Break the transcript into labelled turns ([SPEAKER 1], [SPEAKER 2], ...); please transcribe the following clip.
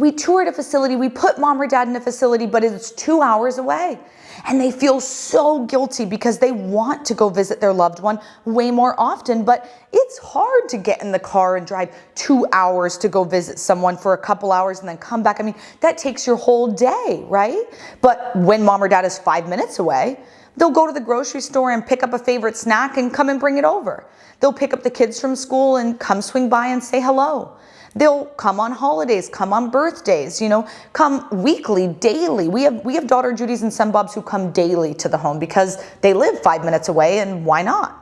[SPEAKER 1] we toured a facility, we put mom or dad in a facility, but it's two hours away. And they feel so guilty because they want to go visit their loved one way more often, but it's hard to get in the car and drive two hours to go visit someone for a couple hours and then come back. I mean, that takes your whole day, right? But when mom or dad is five minutes away, They'll go to the grocery store and pick up a favorite snack and come and bring it over. They'll pick up the kids from school and come swing by and say hello. They'll come on holidays, come on birthdays, you know, come weekly, daily. We have, we have daughter Judy's and son Bob's who come daily to the home because they live five minutes away and why not?